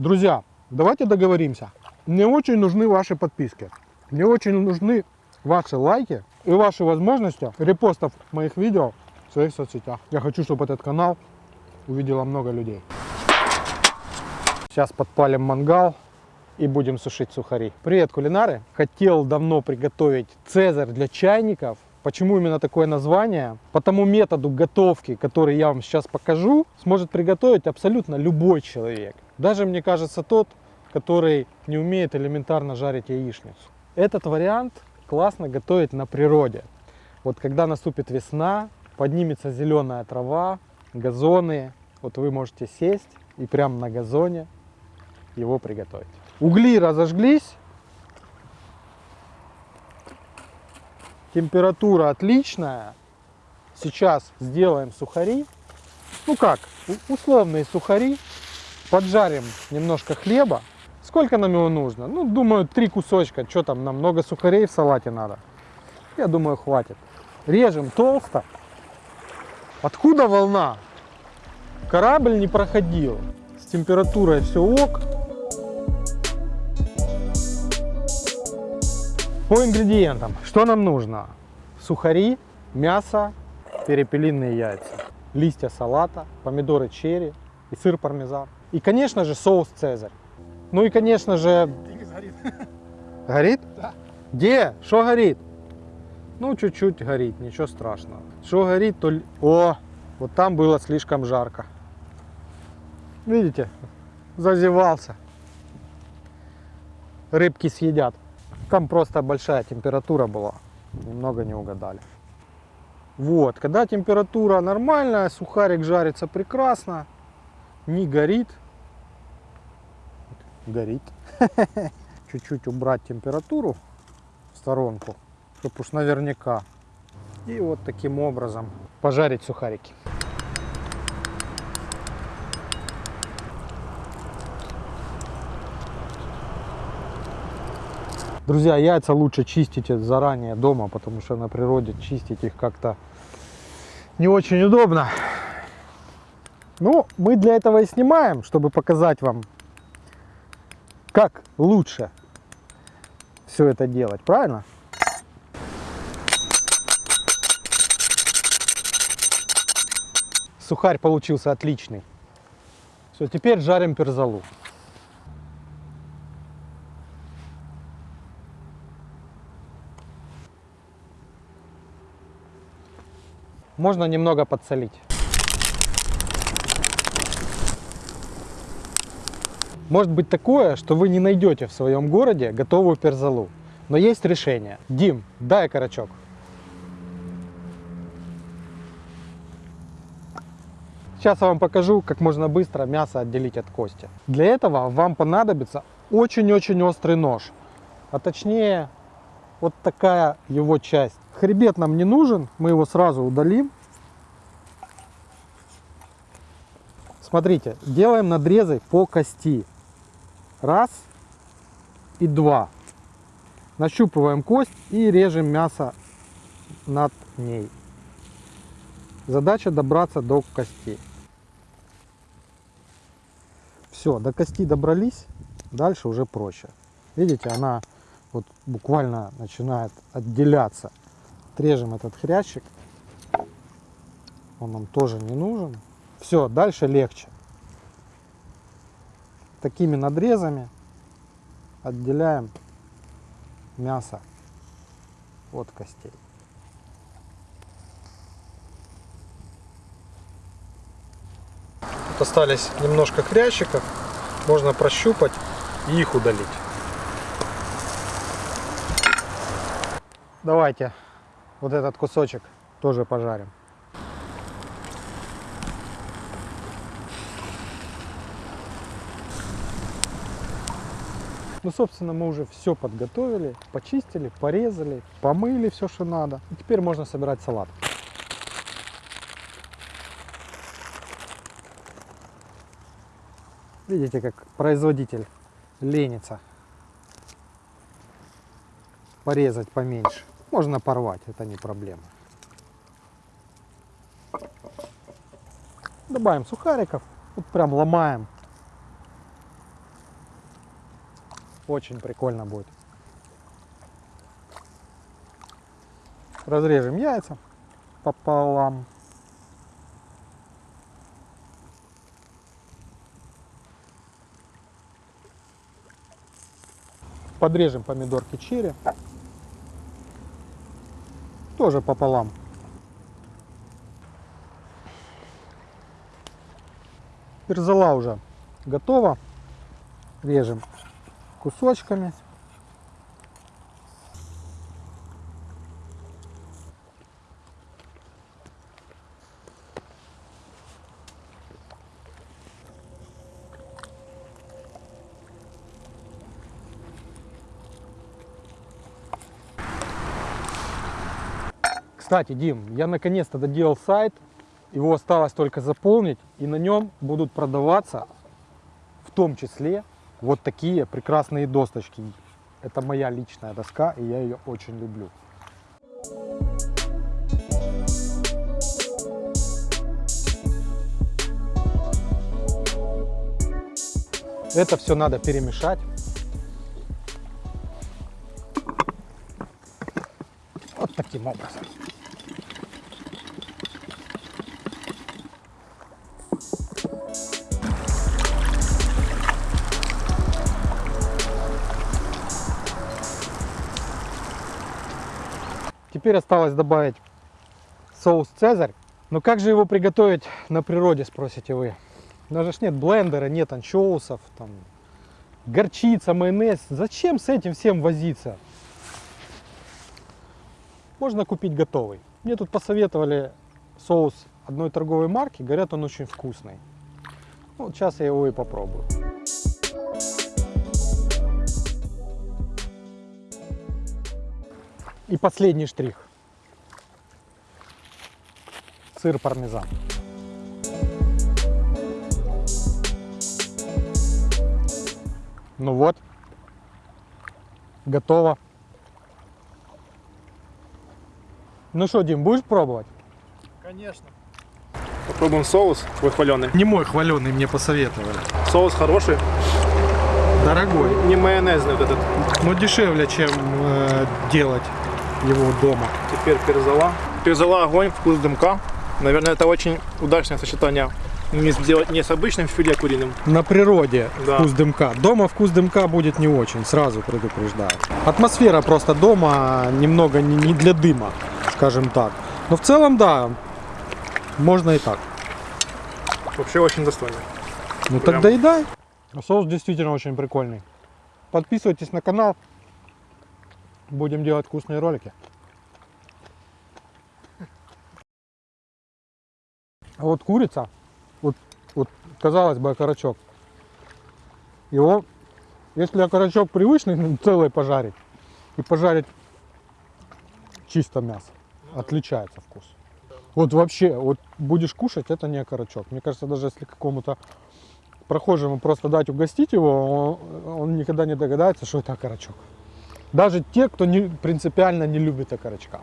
Друзья, давайте договоримся. Мне очень нужны ваши подписки. Мне очень нужны ваши лайки и ваши возможности репостов моих видео в своих соцсетях. Я хочу, чтобы этот канал увидело много людей. Сейчас подпалим мангал и будем сушить сухари. Привет, кулинары! Хотел давно приготовить цезарь для чайников. Почему именно такое название? По тому методу готовки, который я вам сейчас покажу, сможет приготовить абсолютно любой человек. Даже, мне кажется, тот, который не умеет элементарно жарить яичницу. Этот вариант классно готовить на природе. Вот когда наступит весна, поднимется зеленая трава, газоны, вот вы можете сесть и прямо на газоне его приготовить. Угли разожглись, температура отличная. Сейчас сделаем сухари. Ну как, условные сухари. Поджарим немножко хлеба. Сколько нам его нужно? Ну, думаю, три кусочка. Что там, нам много сухарей в салате надо. Я думаю, хватит. Режем толсто. Откуда волна? Корабль не проходил. С температурой все ок. По ингредиентам. Что нам нужно? Сухари, мясо, перепелиные яйца, листья салата, помидоры черри и сыр пармезан. И, конечно же, соус цезарь. Ну и, конечно же... Горит. Горит? Да. Где? Что горит? Ну, чуть-чуть горит, ничего страшного. Что горит, то... О, вот там было слишком жарко. Видите? Зазевался. Рыбки съедят. Там просто большая температура была. Немного не угадали. Вот, когда температура нормальная, сухарик жарится прекрасно, не горит. Горит. Чуть-чуть убрать температуру в сторонку, чтобы уж наверняка. И вот таким образом пожарить сухарики. Друзья, яйца лучше чистите заранее дома, потому что на природе чистить их как-то не очень удобно. Ну, мы для этого и снимаем, чтобы показать вам, как лучше все это делать, правильно? Сухарь получился отличный. Все, теперь жарим перзалу. Можно немного подсолить. Может быть такое, что вы не найдете в своем городе готовую перзалу. Но есть решение. Дим, дай окорочок. Сейчас я вам покажу, как можно быстро мясо отделить от кости. Для этого вам понадобится очень-очень острый нож. А точнее, вот такая его часть. Хребет нам не нужен, мы его сразу удалим. Смотрите, делаем надрезы по кости. Раз и два. Нащупываем кость и режем мясо над ней. Задача добраться до кости. Все, до кости добрались, дальше уже проще. Видите, она вот буквально начинает отделяться. Отрежем этот хрящик. Он нам тоже не нужен. Все, дальше легче. Такими надрезами отделяем мясо от костей. Тут остались немножко хрящиков. Можно прощупать и их удалить. Давайте вот этот кусочек тоже пожарим. Ну, собственно, мы уже все подготовили, почистили, порезали, помыли все, что надо. И теперь можно собирать салат. Видите, как производитель ленится порезать поменьше. Можно порвать, это не проблема. Добавим сухариков, вот прям ломаем Очень прикольно будет. Разрежем яйца пополам. Подрежем помидорки черри. Тоже пополам. Перзала уже готова. Режем кусочками. Кстати, Дим, я наконец-то доделал сайт. Его осталось только заполнить. И на нем будут продаваться в том числе вот такие прекрасные досточки. Это моя личная доска, и я ее очень люблю. Это все надо перемешать. Вот таким образом. Теперь осталось добавить соус Цезарь. Но как же его приготовить на природе, спросите вы? Даже ж нет блендера, нет анчоусов, там, горчица, майонез. Зачем с этим всем возиться? Можно купить готовый. Мне тут посоветовали соус одной торговой марки. Говорят, он очень вкусный. Ну, сейчас я его и попробую. И последний штрих. Сыр пармезан. Ну вот, готово. Ну что, Дим, будешь пробовать? Конечно. Попробуем соус твой хваленый. Не мой хваленый, мне посоветовали. Соус хороший, Дорогой, не майонезный вот этот. но дешевле, чем э, делать его дома. Теперь перзала. Перзала огонь, вкус дымка. Наверное, это очень удачное сочетание. Не сделать не с обычным филе куриным. На природе Да. вкус дымка. Дома вкус дымка будет не очень, сразу предупреждаю. Атмосфера просто дома немного не не для дыма, скажем так. Но в целом, да, можно и так. Вообще очень достойно. Ну Прям. так доедай. Соус действительно очень прикольный. Подписывайтесь на канал. Будем делать вкусные ролики. А вот курица, вот, вот казалось бы окорочок. Его, если окорочок привычный, ну, целый пожарить и пожарить чисто мясо, отличается вкус. Вот вообще, вот будешь кушать, это не окорочок. Мне кажется, даже если какому-то прохожему просто дать угостить его, он, он никогда не догадается, что это окорочок. Даже те, кто не, принципиально не любит окорочка.